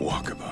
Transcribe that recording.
Wakaba.